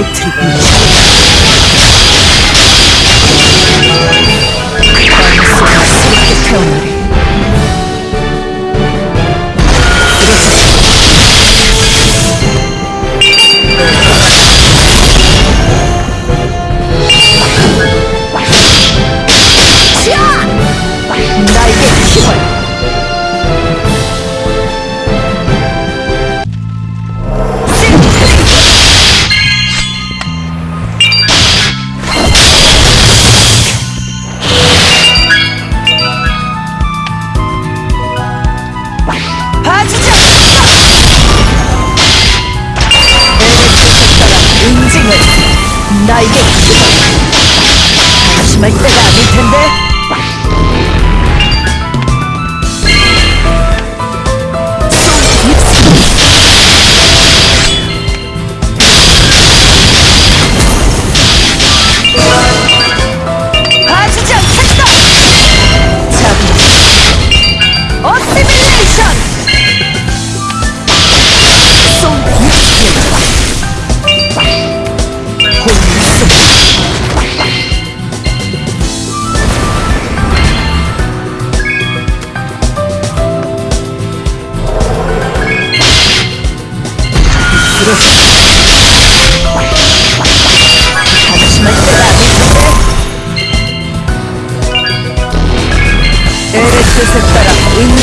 electric 나에게 힘을 방심할 때가 아닐 텐데 する私の手は見つエレクセッタラウンジ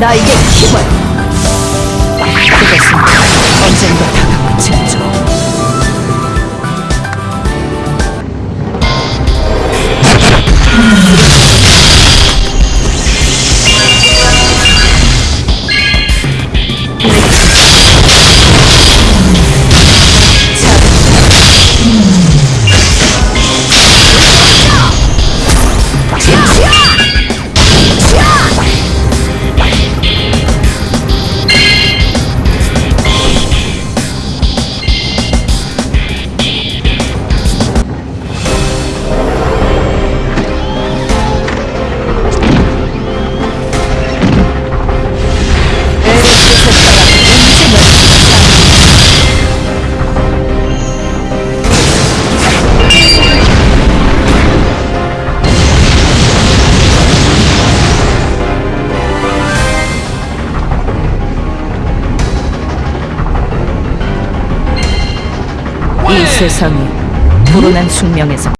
나에게 힘을! 그것은 언젠가 다가올 징조 세상이 불운한 숙명에서